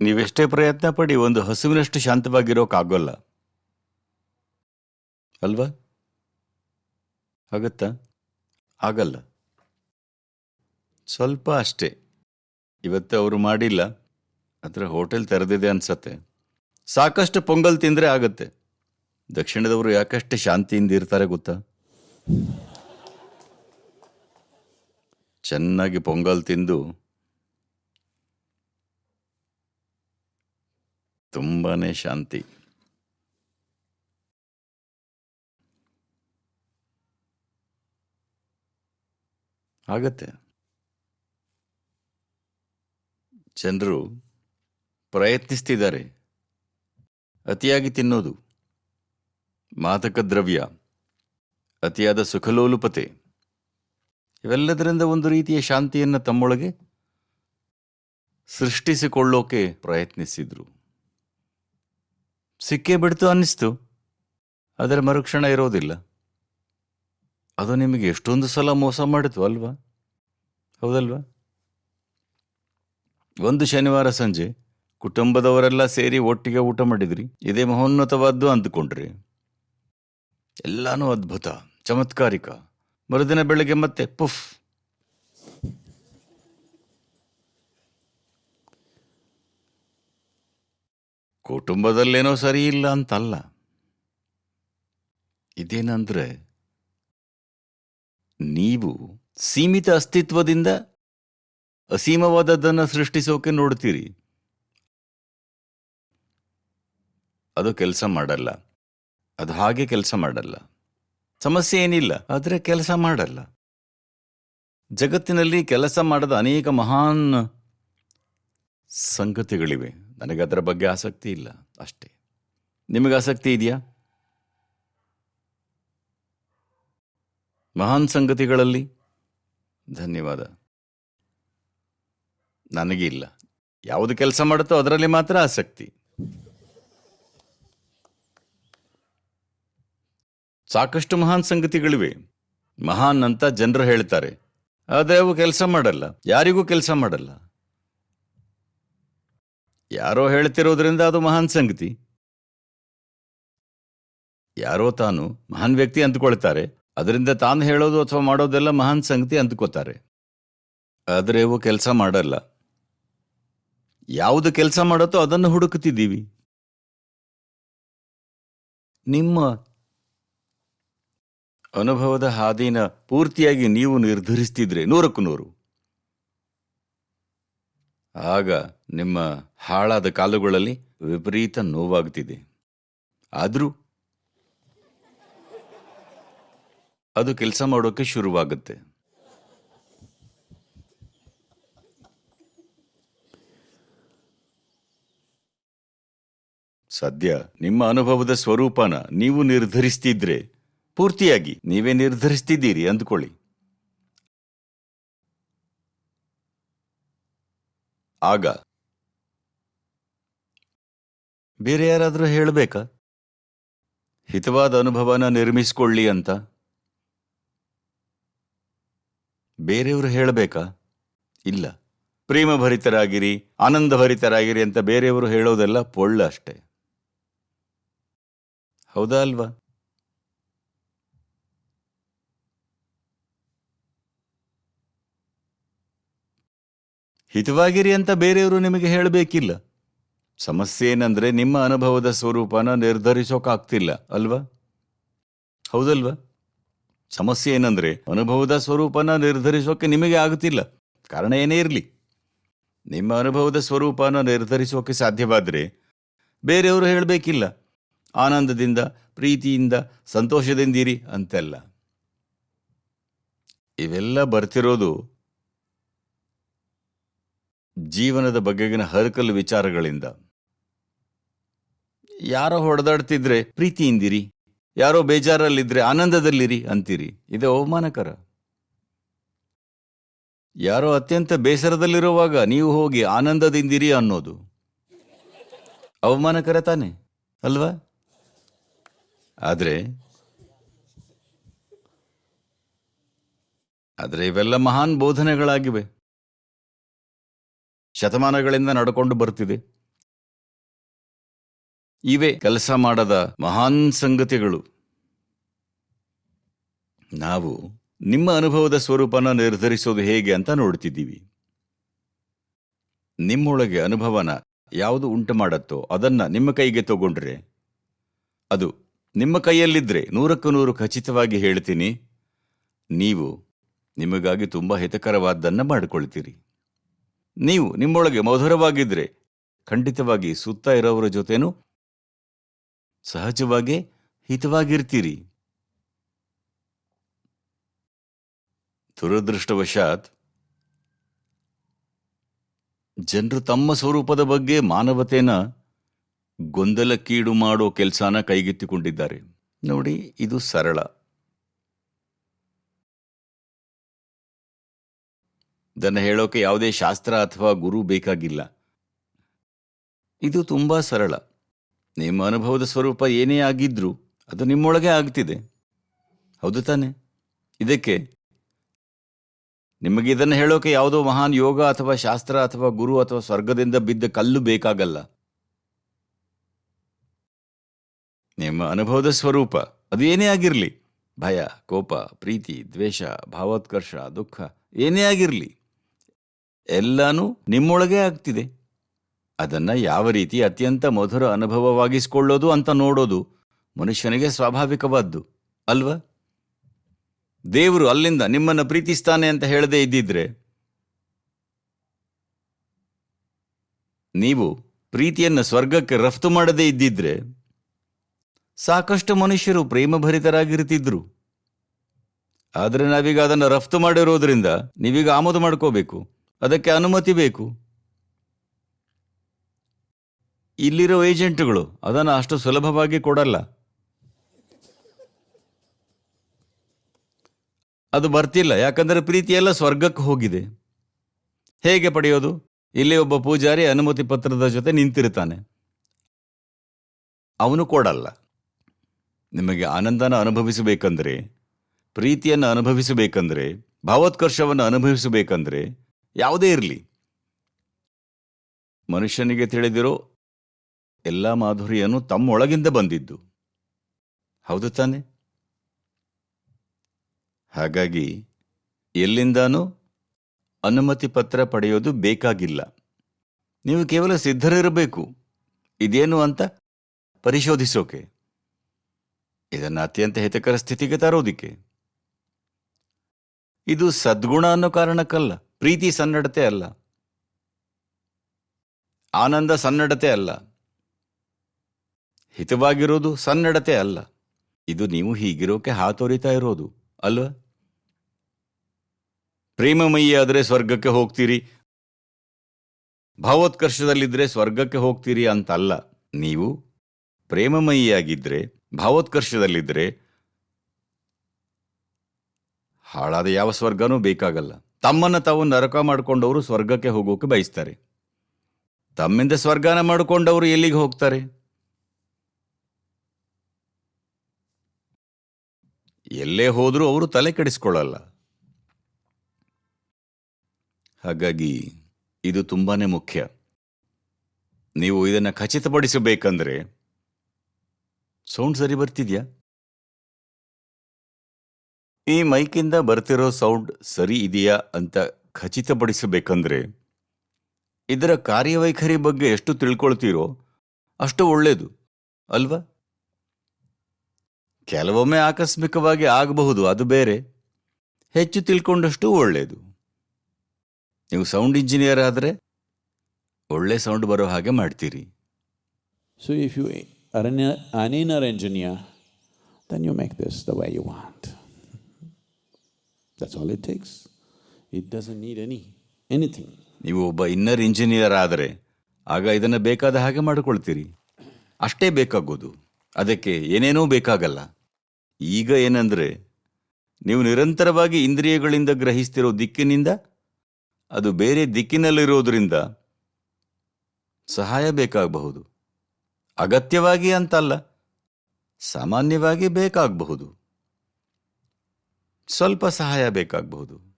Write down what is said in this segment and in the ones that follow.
ನೀವೆಷ್ಟೇ ಪ್ರಯತ್ನ ಪಡಿ, ಒಂದು ಹಸುವಿನಷ್ಟು ಶಾಂತವಾಗಿರೋಕ್ಕಾಗೋಲ್ಲ ಅಲ್ವಾ? ಆಗತ್ತಾ? ಆಗಲ್ಲ. ಸ್ವಲ್ಪ ಅಷ್ಟೇ. ಇವತ್ತು ಅವರು ಮಾಡಿಲ್ಲ. ಅದರ ಹೋಟೆಲ್ ತೆರೆದಿದೆ ಅನ್ಸತ್ತೆ. ಸಾಕಷ್ಟು ಪೊಂಗಲ್ ತಿಂದರೆ ಆಗುತ್ತೆ. ದಕ್ಷಿಣದವರು ಯಾಕಷ್ಟು ಶಾಂತಿಯಿಂದ ಇರ್ತಾರೆ ಗೊತ್ತಾ? ಚೆನ್ನಾಗಿ ಪೊಂಗಲ್ ತಿಂದು ತುಂಬಾನೇ ಶಾಂತಿ. ಆಗತ್ತೆ. ಜನರು ಪ್ರಯತ್ನಿಸ್ತಿದ್ದಾರೆ. ಅತಿಯಾಗಿ ತಿನ್ನೋದು. ಮಾದಕ ದ್ರವ್ಯ. ಅತಿಯಾದ ಸುಖಲೋಲುಪತೆ. ಇವೆಲ್ಲದರಿಂದ ಒಂದು ರೀತಿಯ ಶಾಂತಿಯನ್ನು ತಮ್ಮೊಳಗೆ ಸೃಷ್ಟಿಸಿಕೊಳ್ಳೋಕೆ ಪ್ರಯತ್ನಿಸಿದ್ರು. ಸಿಕ್ಕೇ ಬಿಡ್ತು ಅನ್ನಿಸ್ತು. ಅದರ ಮರುಕ್ಷಣ ಇರೋದಿಲ್ಲ. ಅದು ನಿಮಗೆ ಎಷ್ಟೊಂದು ಸಲ ಮೋಸ ಮಾಡಿತು ಅಲ್ವಾ? ಹೌದಲ್ವಾ? ಒಂದು ಶನಿವಾರ ಸಂಜೆ ಕುಟುಂಬದವರೆಲ್ಲ ಸೇರಿ ಒಟ್ಟಿಗೆ ಊಟ ಮಾಡಿದ್ರಿ. ಇದೇ ಮಹೋನ್ನತವಾದ್ದು ಅಂದುಕೊಂಡ್ರಿ. ಎಲ್ಲಾನು ಅದ್ಭುತ, ಚಮತ್ಕಾರಿಕ. ಮರುದಿನ ಬೆಳಗ್ಗೆ ಮತ್ತೆ ಪುಫ್ ಕುಟುಂಬದಲ್ಲೇನೋ ಸರಿ ಇಲ್ಲ ಅಂತಲ್ಲ. ಇದೇನಂದ್ರೆ, ನೀವು ಸೀಮಿತ ಅಸ್ತಿತ್ವದಿಂದ ಅಸೀಮವಾದದ್ದನ್ನು ಸೃಷ್ಟಿಸೋಕೆ ನೋಡ್ತೀರಿ. ಅದು ಕೆಲಸ ಮಾಡಲ್ಲ. ಅದು ಹಾಗೆ ಕೆಲಸ ಮಾಡಲ್ಲ. ಸಮಸ್ಯೆ ಏನಿಲ್ಲ, ಆದರೆ ಕೆಲಸ ಮಾಡಲ್ಲ. ಜಗತ್ತಿನಲ್ಲಿ ಕೆಲಸ ಮಾಡದ ಅನೇಕ ಮಹಾನ್ ಸಂಗತಿಗಳಿವೆ. ನನಗೆ ಅದರ ಬಗ್ಗೆ ಆಸಕ್ತಿ ಇಲ್ಲ, ಅಷ್ಟೇ. ನಿಮಗೆ ಆಸಕ್ತಿ ಇದೆಯಾ? ಮಹಾನ್ ಸಂಗತಿಗಳಲ್ಲಿ? ಧನ್ಯವಾದ. ನನಗೆ ಇಲ್ಲ. ಯಾವುದು ಕೆಲಸ ಮಾಡುತ್ತೋ ಅದರಲ್ಲಿ ಮಾತ್ರ ಆಸಕ್ತಿ. ಸಾಕಷ್ಟು ಮಹಾನ್ ಸಂಗತಿಗಳಿವೆ. ಮಹಾನ್ ಅಂತ ಜನರು ಹೇಳ್ತಾರೆ. ಆದರೆ ಅವು ಕೆಲಸ ಮಾಡಲ್ಲ. ಯಾರಿಗೂ ಕೆಲಸ ಮಾಡಲ್ಲ. ಯಾರೋ ಹೇಳ್ತಿರೋದ್ರಿಂದ ಅದು ಮಹಾನ್ ಸಂಗತಿ. ಯಾರೋ ತಾನು ಮಹಾನ್ ವ್ಯಕ್ತಿ ಅಂದ್ಕೊಳ್ತಾರೆ. ಅದರಿಂದ ತಾನು ಹೇಳೋದು ಅಥವಾ ಮಾಡೋದೆಲ್ಲ ಮಹಾನ್ ಸಂಗತಿ ಅಂದ್ಕೋತಾರೆ. ಆದರೆ ಅವು ಕೆಲಸ ಮಾಡಲ್ಲ. ಯಾವುದು ಕೆಲಸ ಮಾಡುತ್ತೋ ಅದನ್ನು ಹುಡುಕುತ್ತಿದ್ದೀವಿ. ನಿಮ್ಮ ಅನುಭವದ ಹಾದಿನ ಪೂರ್ತಿಯಾಗಿ ನೀವು ನಿರ್ಧರಿಸ್ತಿದ್ರೆ ನೂರಕ್ಕೂ ನೂರು ಆಗ ನಿಮ್ಮ ಹಾಳಾದ ಕಾಲುಗಳಲ್ಲಿ ವಿಪರೀತ ನೋವಾಗ್ತಿದೆ ಆದರೂ ಅದು ಕೆಲಸ ಮಾಡೋಕೆ ಶುರುವಾಗುತ್ತೆ. ಸದ್ಯ ನಿಮ್ಮ ಅನುಭವದ ಸ್ವರೂಪನ ನೀವು ನಿರ್ಧರಿಸ್ತಿದ್ರೆ ಪೂರ್ತಿಯಾಗಿ ನೀವೇ ನಿರ್ಧರಿಸ್ತಿದ್ದೀರಿ ಅಂದ್ಕೊಳ್ಳಿ. ಆಗ ಬೇರೆ ಯಾರಾದರೂ ಹೇಳಬೇಕಾ? ಹಿತವಾದ ಅನುಭವನ ನಿರ್ಮಿಸಿಕೊಳ್ಳಿ ಅಂತ. ಬೇರೆಯವರು ಹೇಳಬೇಕಾ? ಇಲ್ಲ. ಪ್ರೇಮಭರಿತರಾಗಿರಿ, ಆನಂದಭರಿತರಾಗಿರಿ ಅಂತ ಬೇರೆಯವರು ಹೇಳೋದೆಲ್ಲ ಪೊಳ್ಳ ಅಷ್ಟೆ. ಹೌದಾ ಅಲ್ವಾ? ಹಿತವಾಗಿರಿ ಅಂತ ಬೇರೆಯವರು ನಿಮಗೆ ಹೇಳಬೇಕಿಲ್ಲ. ಸಮಸ್ಯೆ ಏನಂದ್ರೆ ನಿಮ್ಮ ಅನುಭವದ ಸ್ವರೂಪನ ನಿರ್ಧರಿಸೋಕಾಗ್ತಿಲ್ಲ, ಅಲ್ವಾ? ಹೌದಲ್ವಾ? ಸಮಸ್ಯೆ ಏನಂದ್ರೆ ಅನುಭವದ ಸ್ವರೂಪನ ನಿರ್ಧರಿಸೋಕೆ ನಿಮಗೆ ಆಗುತ್ತಿಲ್ಲ. ಕಾರಣ ಏನೇ ಇರಲಿ. ನಿಮ್ಮ ಅನುಭವದ ಸ್ವರೂಪನ ನಿರ್ಧರಿಸೋಕೆ ಸಾಧ್ಯವಾದರೆ ಬೇರೆಯವರು ಹೇಳಬೇಕಿಲ್ಲ. ಆನಂದದಿಂದ, ಪ್ರೀತಿಯಿಂದ, ಸಂತೋಷದಿಂದಿರಿ ಅಂತೆಲ್ಲ. ಇವೆಲ್ಲ ಬರ್ತಿರೋದು ಜೀವನದ ಬಗೆಗಿನ ಹರಕಲು ವಿಚಾರಗಳಿಂದ. ಯಾರೋ ಹೊಡೆದಾಡ್ತಿದ್ರೆ, ಪ್ರೀತಿಯಿಂದಿರಿ. ಯಾರೋ ಬೇಜಾರಲ್ಲಿದ್ರೆ ಆನಂದದಲ್ಲಿರಿ ಅಂತೀರಿ. ಇದು ಅವಮಾನಕರ. ಯಾರೋ ಅತ್ಯಂತ ಬೇಸರದಲ್ಲಿರುವಾಗ ನೀವು ಹೋಗಿ ಆನಂದದಿಂದಿರಿ ಅನ್ನೋದು. ಅವಮಾನಕರ ತಾನೆ, ಅಲ್ವಾ? ಆದರೆ, ಆದ್ರೆ ಇವೆಲ್ಲ ಮಹಾನ್ ಬೋಧನೆಗಳಾಗಿವೆ. ಶತಮಾನಗಳಿಂದ ನಡ್ಕೊಂಡು ಬರ್ತಿದೆ. ಇವೆ ಕೆಲಸ ಮಾಡದ ಮಹಾನ್ ಸಂಗತಿಗಳು. ನಾವು ನಿಮ್ಮ ಅನುಭವದ ಸ್ವರೂಪನ ನಿರ್ಧರಿಸೋದು ಹೇಗೆ ಅಂತ ನೋಡ್ತಿದ್ದೀವಿ. ನಿಮ್ಮೊಳಗೆ ಅನುಭವನ ಯಾವುದು ಉಂಟು ಮಾಡತ್ತೋ ಅದನ್ನ ನಿಮ್ಮ ಕೈಗೆ ತಗೊಂಡ್ರೆ. ಅದು ನಿಮ್ಮ ಕೈಯಲ್ಲಿದ್ರೆ ನೂರಕ್ಕೂ ನೂರು ಖಚಿತವಾಗಿ ಹೇಳ್ತೀನಿ. ನೀವು ನಿಮಗಾಗಿ ತುಂಬ ಹಿತಕರವಾದ್ದನ್ನು ಮಾಡಿಕೊಳ್ತೀರಿ. ನೀವು ನಿಮ್ಮೊಳಗೆ ಮಧುರವಾಗಿದ್ರೆ ಖಂಡಿತವಾಗಿ ಸುತ್ತ ಇರೋವರ ಜೊತೆನೂ ಸಹಜವಾಗಿ ಹಿತವಾಗಿರ್ತೀರಿ. ದುರದೃಷ್ಟವಶಾತ್ ಜನರು ತಮ್ಮ ಸ್ವರೂಪದ ಬಗ್ಗೆ ಮಾನವತೆನ ಗೊಂದಲಕ್ಕೀಡು ಮಾಡೋ ಕೆಲಸನ ಕೈಗೆತ್ತಿಕೊಂಡಿದ್ದಾರೆ. ನೋಡಿ, ಇದು ಸರಳ. ಇದನ್ನು ಹೇಳೋಕೆ ಯಾವುದೇ ಶಾಸ್ತ್ರ ಅಥವಾ ಗುರು ಬೇಕಾಗಿಲ್ಲ. ಇದು ತುಂಬಾ ಸರಳ. ನಿಮ್ಮ ಅನುಭವದ ಸ್ವರೂಪ ಏನೇ ಆಗಿದ್ರೂ ಅದು ನಿಮ್ಮೊಳಗೆ ಆಗ್ತಿದೆ. ಹೌದು ತಾನೆ? ಇದಕ್ಕೆ ನಿಮಗೆ ಇದನ್ನು ಹೇಳೋಕೆ ಯಾವುದೋ ಮಹಾನ್ ಯೋಗ ಅಥವಾ ಶಾಸ್ತ್ರ ಅಥವಾ ಗುರು ಅಥವಾ ಸ್ವರ್ಗದಿಂದ ಬಿದ್ದ ಕಲ್ಲು ಬೇಕಾಗಲ್ಲ. ನಿಮ್ಮ ಅನುಭವದ ಸ್ವರೂಪ ಅದು ಏನೇ ಆಗಿರಲಿ. ಭಯ, ಕೋಪ, ಪ್ರೀತಿ, ದ್ವೇಷ, ಭಾವೋತ್ಕರ್ಷ, ದುಃಖ ಏನೇ ಆಗಿರಲಿ, ಎಲ್ಲಾನು ನಿಮ್ಮೊಳಗೆ ಆಗ್ತಿದೆ. ಅದನ್ನ ಯಾವ ರೀತಿ ಅತ್ಯಂತ ಮಧುರ ಅನುಭವವಾಗಿಸಿಕೊಳ್ಳೋದು ಅಂತ ನೋಡೋದು ಮನುಷ್ಯನಿಗೆ ಸ್ವಾಭಾವಿಕವಾದ್ದು, ಅಲ್ವಾ? ದೇವರು ಅಲ್ಲಿಂದ ನಿಮ್ಮನ್ನು ಪ್ರೀತಿಸ್ತಾನೆ ಅಂತ ಹೇಳದೇ ಇದ್ದಿದ್ರೆ ನೀವು ಪ್ರೀತಿಯನ್ನು ಸ್ವರ್ಗಕ್ಕೆ ರಫ್ತು ಮಾಡದೇ ಇದ್ದಿದ್ರೆ ಸಾಕಷ್ಟು ಮನುಷ್ಯರು ಪ್ರೇಮಭರಿತರಾಗಿರ್ತಿದ್ರು. ಆದರೆ ನಾವೀಗ ಅದನ್ನು ರಫ್ತು ಮಾಡಿರೋದ್ರಿಂದ ನೀವೀಗ ಆಮದು ಮಾಡ್ಕೋಬೇಕು, ಅದಕ್ಕೆ ಅನುಮತಿ ಬೇಕು. ಇಲ್ಲಿರೋ ಏಜೆಂಟ್ಗಳು, ಅದನ್ನು ಅಷ್ಟು ಸುಲಭವಾಗಿ ಕೊಡಲ್ಲ. ಅದು ಬರ್ತಿಲ್ಲ, ಯಾಕಂದ್ರೆ ಪ್ರೀತಿಯೆಲ್ಲ ಸ್ವರ್ಗಕ್ಕೆ ಹೋಗಿದೆ. ಹೇಗೆ ಪಡೆಯೋದು? ಇಲ್ಲಿ ಒಬ್ಬ ಪೂಜಾರಿ ಅನುಮತಿ ಪತ್ರದ ಜೊತೆ ನಿಂತಿರ್ತಾನೆ. ಅವನು ಕೊಡಲ್ಲ. ನಿಮಗೆ ಆನಂದನ ಅನುಭವಿಸಬೇಕಂದ್ರೆ, ಪ್ರೀತಿಯನ್ನು ಅನುಭವಿಸಬೇಕಂದ್ರೆ, ಭಾವೋತ್ಕರ್ಷವನ್ನು ಅನುಭವಿಸಬೇಕಂದ್ರೆ ಯಾವುದೇ ಇರಲಿ. ಮನುಷ್ಯನಿಗೆ ತಿಳಿದಿರೋ ಎಲ್ಲ ಮಾಧುರ್ಯನು ತಮ್ಮೊಳಗಿಂದ ಬಂದಿದ್ದು. ಹೌದು ತಾನೆ? ಹಾಗಾಗಿ ಎಲ್ಲಿಂದಾನೂ ಅನುಮತಿ ಪತ್ರ ಪಡೆಯೋದು ಬೇಕಾಗಿಲ್ಲ. ನೀವು ಕೇವಲ ಸಿದ್ಧರಿರಬೇಕು. ಇದೇನು ಅಂತ ಪರಿಶೋಧಿಸೋಕೆ. ಇದನ್ನು ಅತ್ಯಂತ ಹಿತಕರ ಸ್ಥಿತಿಗೆ ತರೋದಿಕ್ಕೆ. ಇದು ಸದ್ಗುಣ ಅನ್ನೋ ಕಾರಣಕ್ಕಲ್ಲ, ಪ್ರೀತಿ ಸನ್ನಡತೆ ಅಲ್ಲ. ಆನಂದ ಸನ್ನಡತೆ ಅಲ್ಲ. ಹಿತವಾಗಿರೋದು ಸನ್ನಡತೆ ಅಲ್ಲ. ಇದು ನೀವು ಹೀಗಿರೋಕೆ ಹಾತೊರಿತಾ ಇರೋದು, ಅಲ್ವಾ? ಪ್ರೇಮಮಯಿ ಆದರೆ ಸ್ವರ್ಗಕ್ಕೆ ಹೋಗ್ತೀರಿ ಭಾವೋತ್ಕರ್ಷದಲ್ಲಿದ್ದರೆ ಸ್ವರ್ಗಕ್ಕೆ ಹೋಗ್ತೀರಿ ಅಂತಲ್ಲ. ನೀವು ಪ್ರೇಮಮಯಿಯಾಗಿದ್ದರೆ ಭಾವೋತ್ಕರ್ಷದಲ್ಲಿದ್ದರೆ ಹಾಳಾದ ಯಾವ ಸ್ವರ್ಗನೂ ಬೇಕಾಗಲ್ಲ. ತಮ್ಮನ್ನು ತಾವು ನರಕ ಮಾಡಿಕೊಂಡವರು ಸ್ವರ್ಗಕ್ಕೆ ಹೋಗೋಕೆ ಬಯಸ್ತಾರೆ. ತಮ್ಮಿಂದ ಸ್ವರ್ಗನ ಮಾಡಿಕೊಂಡವರು ಎಲ್ಲಿಗೆ ಹೋಗ್ತಾರೆ? ಎಲ್ಲೇ ಹೋದರೂ ಅವರು ತಲೆ ಕೆಡಿಸ್ಕೊಳ್ಳಲ್ಲ. ಹಾಗಾಗಿ ಇದು ತುಂಬಾನೇ ಮುಖ್ಯ. ನೀವು ಇದನ್ನು ಖಚಿತಪಡಿಸಬೇಕಂದ್ರೆ ಸೌಂಡ್ ಸರಿ ಬರ್ತಿದ್ಯಾ? ಈ ಮೈಕಿಂದ ಬರ್ತಿರೋ ಸೌಂಡ್ ಸರಿ ಇದೆಯಾ ಅಂತ ಖಚಿತಪಡಿಸಬೇಕಂದ್ರೆ ಇದರ ಕಾರ್ಯವೈಖರಿ ಬಗ್ಗೆ ಎಷ್ಟು ತಿಳ್ಕೊಳ್ತೀರೋ ಅಷ್ಟು ಒಳ್ಳೆಯದು ಅಲ್ವಾ? ಕೆಲವೊಮ್ಮೆ ಆಕಸ್ಮಿಕವಾಗಿ ಆಗಬಹುದು ಅದು ಬೇರೆ. ಹೆಚ್ಚು ತಿಳ್ಕೊಂಡಷ್ಟು ಒಳ್ಳೆಯದು ನೀವು ಸೌಂಡ್ ಇಂಜಿನಿಯರ್ ಆದರೆ ಒಳ್ಳೆ ಸೌಂಡ್ ಬರೋ ಹಾಗೆ ಮಾಡ್ತೀರಿ. So if you are an inner engineer then you make this the way you want that's all it all it takes. Need any anything. ನೀವು ಒಬ್ಬ ಇನ್ನರ್ ಇಂಜಿನಿಯರ್ ಆದರೆ ಆಗ ಇದನ್ನು ಬೇಕಾದ ಹಾಗೆ ಮಾಡಿಕೊಳ್ತೀರಿ. ಅಷ್ಟೇ ಬೇಕಾಗೋದು. ಅದಕ್ಕೆ ಏನೇನೂ ಬೇಕಾಗಲ್ಲ. ಈಗ ಏನಂದ್ರೆ, ನೀವು ನಿರಂತರವಾಗಿ ಇಂದ್ರಿಯಗಳಿಂದ ಗ್ರಹಿಸ್ತಿರೋ ದಿಕ್ಕಿನಿಂದ, ಅದು ಬೇರೆ ದಿಕ್ಕಿನಲ್ಲಿರೋದ್ರಿಂದ ಸಹಾಯ ಬೇಕಾಗಬಹುದು. ಅಗತ್ಯವಾಗಿ ಅಂತಲ್ಲ, ಸಾಮಾನ್ಯವಾಗಿ ಬೇಕಾಗಬಹುದು. ಸ್ವಲ್ಪ ಸಹಾಯ ಬೇಕಾಗಬಹುದು.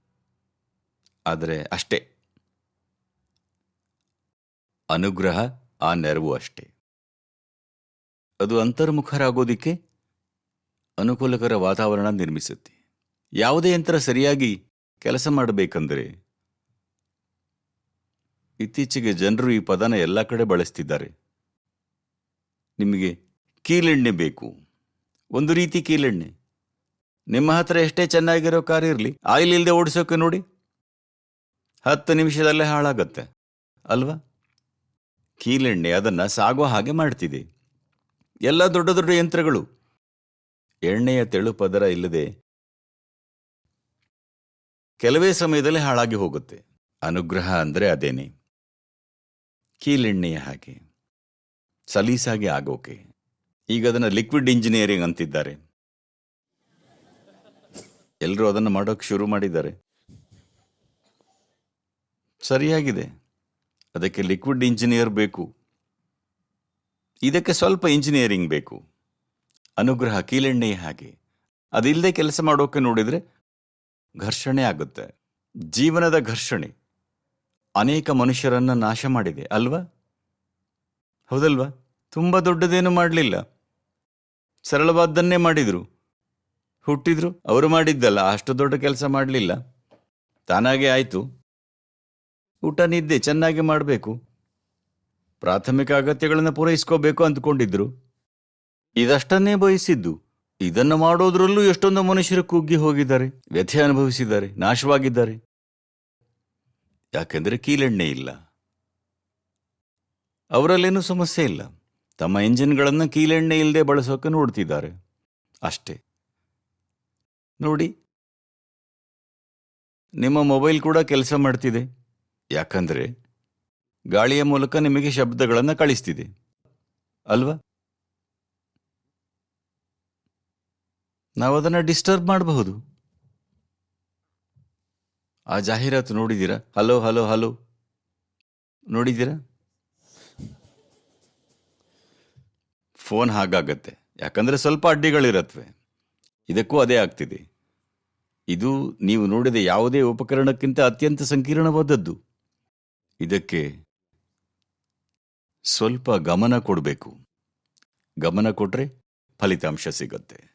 ಆದರೆ ಅಷ್ಟೇ. ಅನುಗ್ರಹ ಆ ನೆರವು ಅಷ್ಟೇ. ಅದು ಅಂತರ್ಮುಖರಾಗೋದಿಕ್ಕೆ ಅನುಕೂಲಕರ ವಾತಾವರಣ ನಿರ್ಮಿಸುತ್ತೆ. ಯಾವುದೇ ಯಂತ್ರ ಸರಿಯಾಗಿ ಕೆಲಸ ಮಾಡಬೇಕಂದ್ರೆ ಇತ್ತೀಚೆಗೆ ಜನರು ಈ ಪದನ ಎಲ್ಲ ಕಡೆ ಬಳಸ್ತಿದ್ದಾರೆ. ನಿಮಗೆ ಕೀಲೆಣ್ಣೆ ಬೇಕು. ಒಂದು ರೀತಿ ಕೀಲೆಣ್ಣೆ. ನಿಮ್ಮ ಹತ್ರ ಎಷ್ಟೇ ಚೆನ್ನಾಗಿರೋ ಕಾರ್ ಇರಲಿ, ಆಯಿಲ್ ಇಲ್ಲದೆ ಓಡಿಸೋಕೆ ನೋಡಿ. ಹತ್ತು ನಿಮಿಷದಲ್ಲೇ ಹಾಳಾಗತ್ತೆ. ಅಲ್ವಾ? ಕೀಲೆಣ್ಣೆ ಅದನ್ನು ಸಾಗೋ ಹಾಗೆ ಮಾಡ್ತಿದೆ. ಎಲ್ಲ ದೊಡ್ಡ ದೊಡ್ಡ ಯಂತ್ರಗಳು. ಎಣ್ಣೆಯ ತೆಳು ಪದರ ಇಲ್ಲದೆ ಕೆಲವೇ ಸಮಯದಲ್ಲಿ ಹಾಳಾಗಿ ಹೋಗುತ್ತೆ. ಅನುಗ್ರಹ ಅಂದರೆ ಅದೇನೆ. ಕೀಲೆಣ್ಣೆಯ ಹಾಗೆ. ಸಲೀಸಾಗಿ ಆಗೋಕೆ. ಈಗ ಅದನ್ನು ಲಿಕ್ವಿಡ್ ಇಂಜಿನಿಯರಿಂಗ್ ಅಂತಿದ್ದಾರೆ. ಎಲ್ಲರೂ ಅದನ್ನು ಮಾಡೋಕೆ ಶುರು ಮಾಡಿದ್ದಾರೆ. ಸರಿಯಾಗಿದೆ. ಅದಕ್ಕೆ ಲಿಕ್ವಿಡ್ ಇಂಜಿನಿಯರ್ ಬೇಕು. ಇದಕ್ಕೆ ಸ್ವಲ್ಪ ಇಂಜಿನಿಯರಿಂಗ್ ಬೇಕು. ಅನುಗ್ರಹ ಕೀಲೆಣ್ಣೆಯ ಹಾಗೆ. ಅದಿಲ್ಲದೆ ಕೆಲಸ ಮಾಡೋಕೆ ನೋಡಿದರೆ ಘರ್ಷಣೆ ಆಗುತ್ತೆ. ಜೀವನದ ಘರ್ಷಣೆ. ಅನೇಕ ಮನುಷ್ಯರನ್ನು ನಾಶ ಮಾಡಿದೆ, ಅಲ್ವಾ? ಹೌದಲ್ವಾ? ತುಂಬ ದೊಡ್ಡದೇನು ಮಾಡಲಿಲ್ಲ. ಸರಳವಾದ್ದನ್ನೇ ಮಾಡಿದರು. ಹುಟ್ಟಿದ್ರು, ಅವರು ಮಾಡಿದ್ದಲ್ಲ, ಅಷ್ಟು ದೊಡ್ಡ ಕೆಲಸ ಮಾಡಲಿಲ್ಲ. ತಾನಾಗೆ ಆಯಿತು. ಊಟ, ನಿದ್ದೆ ಚೆನ್ನಾಗಿ ಮಾಡಬೇಕು. ಪ್ರಾಥಮಿಕ ಅಗತ್ಯಗಳನ್ನು ಪೂರೈಸ್ಕೋಬೇಕು ಅಂದ್ಕೊಂಡಿದ್ರು. ಇದಷ್ಟನ್ನೇ ಬಯಸಿದ್ದು, ಇದನ್ನು ಮಾಡೋದ್ರಲ್ಲೂ ಎಷ್ಟೊಂದು ಮನುಷ್ಯರು ಕುಗ್ಗಿ ಹೋಗಿದ್ದಾರೆ, ವ್ಯಥೆ ಅನುಭವಿಸಿದ್ದಾರೆ, ನಾಶವಾಗಿದ್ದಾರೆ. ಯಾಕೆಂದರೆ ಕೀಲೆಣ್ಣೆ ಇಲ್ಲ. ಅವರಲ್ಲೇನೂ ಸಮಸ್ಯೆ ಇಲ್ಲ. ತಮ್ಮ ಇಂಜಿನ್ಗಳನ್ನು ಕೀಲೆಣ್ಣೆ ಇಲ್ಲದೆ ಬಳಸೋಕೆ ನೋಡ್ತಿದ್ದಾರೆ. ಅಷ್ಟೇ. ನೋಡಿ, ನಿಮ್ಮ ಮೊಬೈಲ್ ಕೂಡ ಕೆಲಸ ಮಾಡ್ತಿದೆ. ಯಾಕಂದ್ರೆ ಗಾಳಿಯ ಮೂಲಕ ನಿಮಗೆ ಶಬ್ದಗಳನ್ನು ಕಳಿಸ್ತಿದೆ. ಅಲ್ವಾ? ನಾವು ಅದನ್ನು ಡಿಸ್ಟರ್ಬ್ ಮಾಡಬಹುದು. ಆ ಜಾಹೀರಾತು ನೋಡಿದ್ದೀರಾ? Hello hello hello. ನೋಡಿದ್ದೀರಾ? ಫೋನ್ ಹಾಗಾಗತ್ತೆ. ಯಾಕಂದರೆ ಸ್ವಲ್ಪ ಅಡ್ಡಿಗಳಿರತ್ವೆ. ಇದಕ್ಕೂ ಅದೇ ಆಗ್ತಿದೆ. ಇದು ನೀವು ನೋಡಿದ ಯಾವುದೇ ಉಪಕರಣಕ್ಕಿಂತ ಅತ್ಯಂತ ಸಂಕೀರ್ಣವಾದದ್ದು. ಇದಕ್ಕೆ ಸ್ವಲ್ಪ ಗಮನ ಕೊಡಬೇಕು. ಗಮನ ಕೊಟ್ಟರೆ ಫಲಿತಾಂಶ ಸಿಗತ್ತೆ.